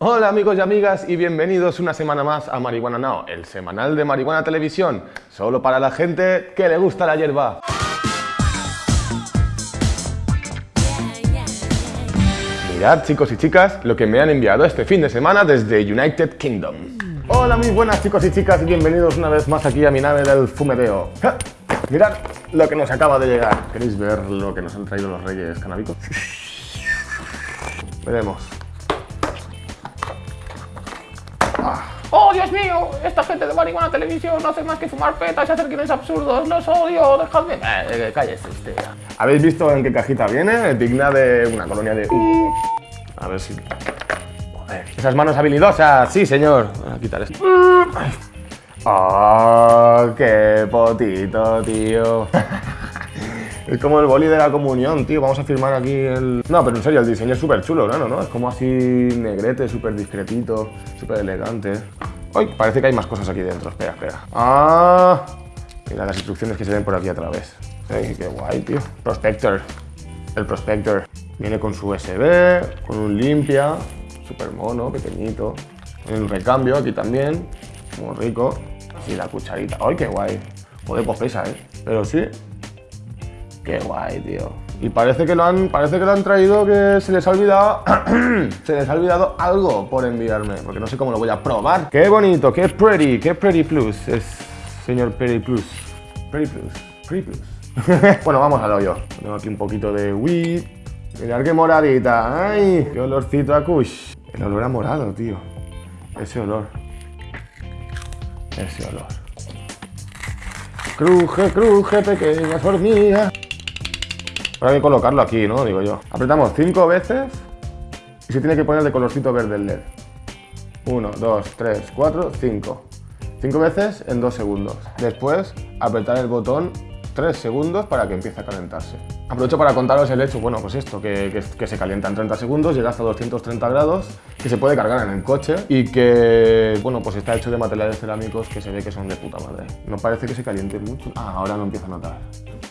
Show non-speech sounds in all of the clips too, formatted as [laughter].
Hola amigos y amigas y bienvenidos una semana más a Marihuana Now, el semanal de Marihuana Televisión, solo para la gente que le gusta la hierba. Mirad chicos y chicas lo que me han enviado este fin de semana desde United Kingdom. Hola muy buenas chicos y chicas y bienvenidos una vez más aquí a mi nave del fumedeo. Mirad lo que nos acaba de llegar. ¿Queréis ver lo que nos han traído los reyes canábicos? Veremos. ¡Oh, Dios mío! Esta gente de marihuana televisión no hace más que fumar petas y hacer guiones absurdos. ¡Los odio! ¡Dejadme! Eh, eh, cállese usted. ¿Habéis visto en qué cajita viene? Digna de una colonia de... Uh. A ver si... Joder, esas manos habilidosas. Sí, señor. Voy a quitar esto. ¡Oh, qué potito, tío! [laughs] Es como el boli de la comunión, tío. Vamos a firmar aquí el... No, pero en serio, el diseño es súper chulo, ¿no? Es como así negrete, súper discretito, súper elegante. ¡Ay! Parece que hay más cosas aquí dentro. Espera, espera. ¡Ah! Mira las instrucciones que se ven por aquí a través. ¡Ay, qué guay, tío! Prospector. El Prospector. Viene con su USB, con un limpia, súper mono, pequeñito. Un recambio aquí también, muy rico. Y la cucharita. ¡Ay, qué guay! Joder, pues pesa, ¿eh? Pero sí, Qué guay, tío. Y parece que lo han, parece que lo han traído que se les ha olvidado, [clears throat] se les ha olvidado algo por enviarme, porque no sé cómo lo voy a probar. Qué bonito, qué pretty, qué pretty plus es señor pretty plus, pretty plus, pretty plus. [laughs] bueno, vamos al hoyo. Tengo aquí un poquito de weed. Mirad qué moradita, ay, qué olorcito a kush. El olor a morado, tío. Ese olor. Ese olor. Cruje, cruje, pequeñas hormigas. Ahora hay que colocarlo aquí, ¿no? Digo yo. Apretamos cinco veces y se tiene que poner de colorcito verde el LED. 1, 2, 3, 4, 5. 5 veces en 2 segundos. Después, apretar el botón 3 segundos para que empiece a calentarse. Aprovecho para contaros el hecho, bueno, pues esto, que, que, se calienta en 30 segundos, llega hasta 230 grados, que se puede cargar en el coche y que, bueno, pues está hecho de materiales cerámicos que se ve que son de puta madre. No parece que se caliente mucho. Ah, ahora no empieza a notar.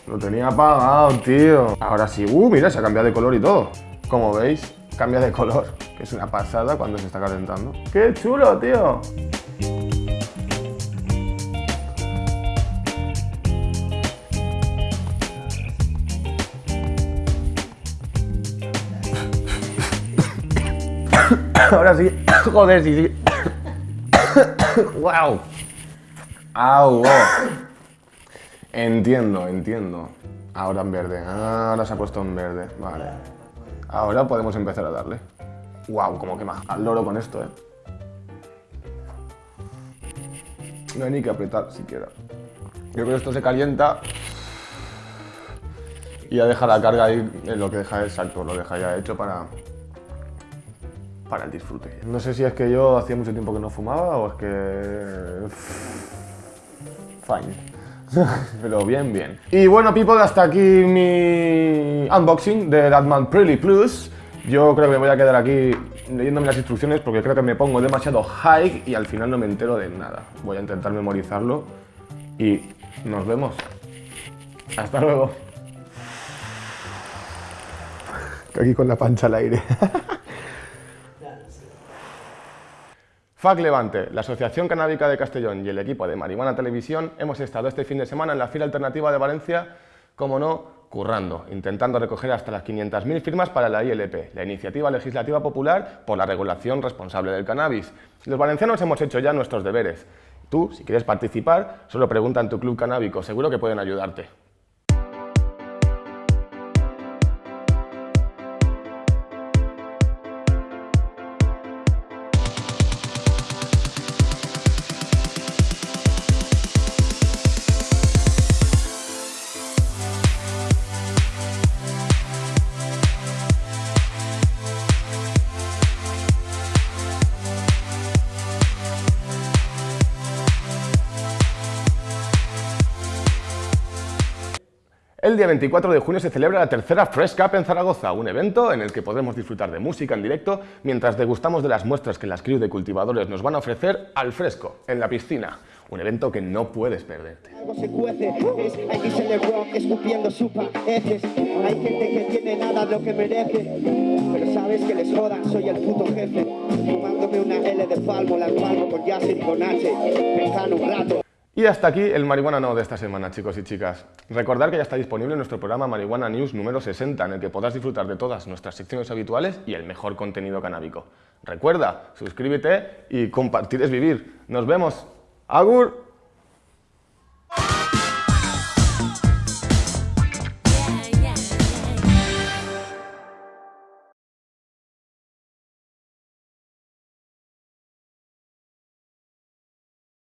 Lo tenía apagado, tío. Ahora sí. Uh, mira, se ha cambiado de color y todo. Como veis, cambia de color. [laughs] Que es una pasada cuando se está calentando. ¡Qué chulo, tío! [coughs] Ahora sí. [coughs] Joder, sí, sí. [coughs] ¡Wow! ¡Au! Entiendo, entiendo. Ahora en verde. Ah, ahora se ha puesto en verde. Vale. Ahora podemos empezar a darle. Wow, como quema. Al loro con esto, eh. No hay ni que apretar siquiera. Yo creo que esto se calienta y ya deja la carga ahí en lo que deja exacto, lo deja ya hecho para, para el disfrute. No sé si es que yo hacía mucho tiempo que no fumaba o es que... Fine. [laughs] Pero bien, bien. Y bueno, people, hasta aquí mi unboxing de Datman Pretty Plus. Yo creo que me voy a quedar aquí leyéndome las instrucciones porque creo que me pongo demasiado high y al final no me entero de nada. Voy a intentar memorizarlo y nos vemos. Hasta luego. Aquí con la pancha al aire. [laughs] FAC Levante, la Asociación Canábica de Castellón y el equipo de Marihuana Televisión hemos estado este fin de semana en la fila alternativa de Valencia, como no, currando, intentando recoger hasta las 500.000 firmas para la ILP, la Iniciativa Legislativa Popular por la Regulación Responsable del Cannabis. Los valencianos hemos hecho ya nuestros deberes. Tú, si quieres participar, solo pregunta en tu club canábico, seguro que pueden ayudarte. El día 24 de junio se celebra la tercera Fresh Cup en Zaragoza, un evento en el que podremos disfrutar de música en directo mientras degustamos de las muestras que las crew de cultivadores nos van a ofrecer al fresco, en la piscina. Un evento que no puedes perderte. Algo se cuece, es se le rock escupiendo supa heces. Hay gente que tiene nada de lo que merece, pero sabe vez que les jodan, soy el puto jefe. Fumándome una L de palmo, la palmo con Yasser y con H. Pensando un rato. Y hasta aquí el Marihuana No de esta semana, chicos y chicas. Recordad que ya está disponible nuestro programa Marihuana News número 60, en el que podrás disfrutar de todas nuestras secciones habituales y el mejor contenido canábico. Recuerda, suscríbete y compartir es vivir. Nos vemos. ¡Agur!